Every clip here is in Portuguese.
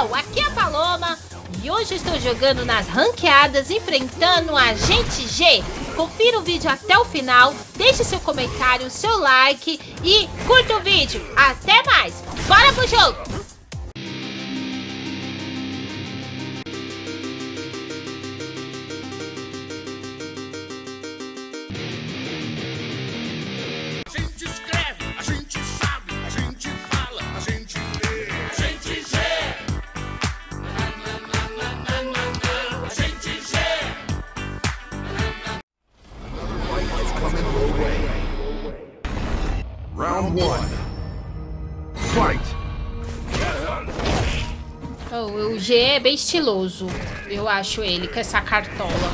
pessoal, aqui é a Paloma e hoje estou jogando nas ranqueadas enfrentando a Gente G. Confira o vídeo até o final, deixe seu comentário, seu like e curta o vídeo. Até mais, bora pro jogo! Round one. Fight! Oh, o G é bem estiloso. Eu acho ele com essa cartola.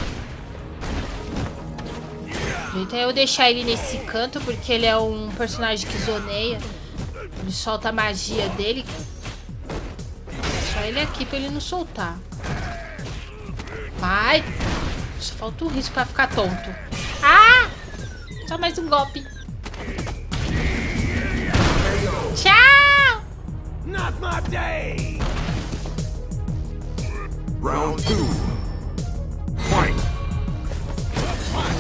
Então eu deixar ele nesse canto porque ele é um personagem que zoneia. Ele solta a magia dele. Deixar ele aqui pra ele não soltar. Vai! Só falta um risco pra ficar tonto. Ah! Só mais um golpe. Not my day! Round two. Fight!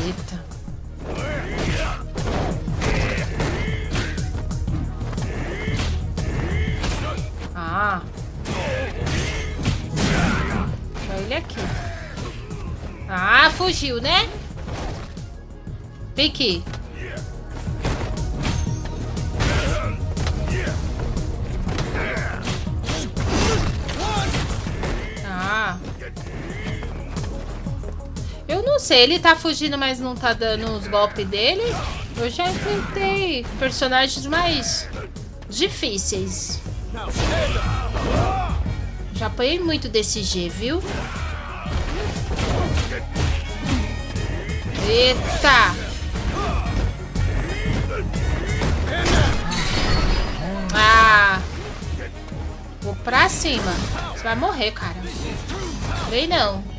Eita. Ah. Ele aqui. Ah, fugiu, né? Vem aqui. Sei, ele tá fugindo, mas não tá dando os golpes dele. Eu já enfrentei personagens mais difíceis. Já apanhei muito desse G, viu? Eita! Ah! Vou pra cima. Você vai morrer, cara. Vem não.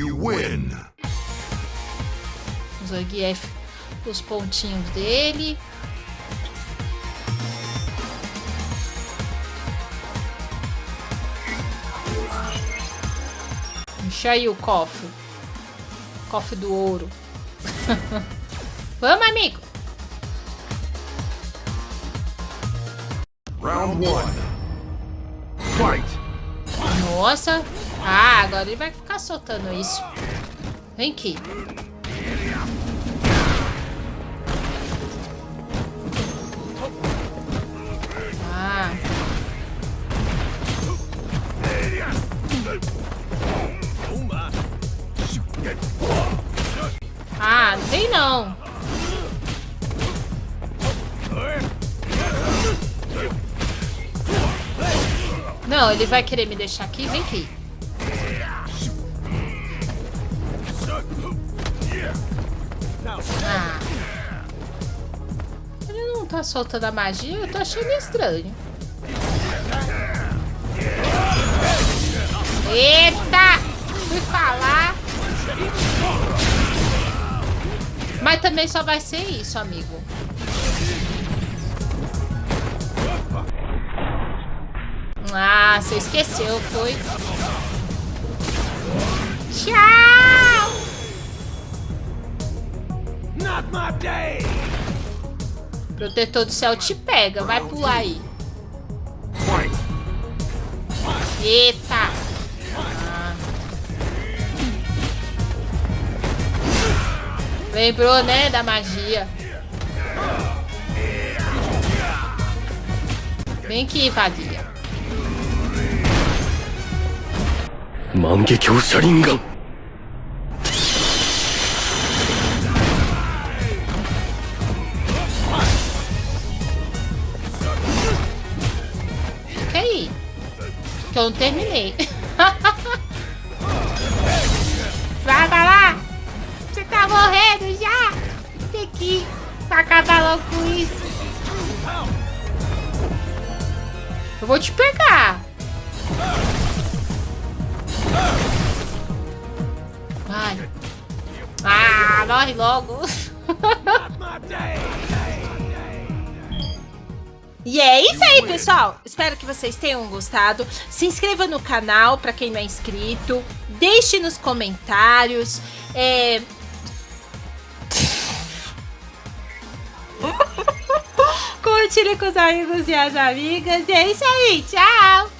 You win! Zangief, os pontinhos dele. Enche aí o cofre. Cofre do ouro. Vamos, amigo. Round one. Fight! Nossa. Ah, agora ele vai ficar soltando isso. Vem aqui. Ah. Ah, não tem não. Não, ele vai querer me deixar aqui. Vem aqui. Ah. Ele não tá soltando a magia, eu tô achando estranho. Eita! Fui falar. Mas também só vai ser isso, amigo. Ah, você esqueceu, foi. Tchau! Protetor do céu te pega, vai pular aí. Eita! Ah. Lembrou, né, da magia. Vem aqui, vadia. 万華 eu não terminei. vai, vai lá. Você tá morrendo já. Tem que acabar logo com isso. Eu vou te pegar. Vai. Ah, morre logo. E é isso aí, pessoal. Espero que vocês tenham gostado. Se inscreva no canal para quem não é inscrito. Deixe nos comentários. É... Compartilhe com os amigos e as amigas. E é isso aí. Tchau.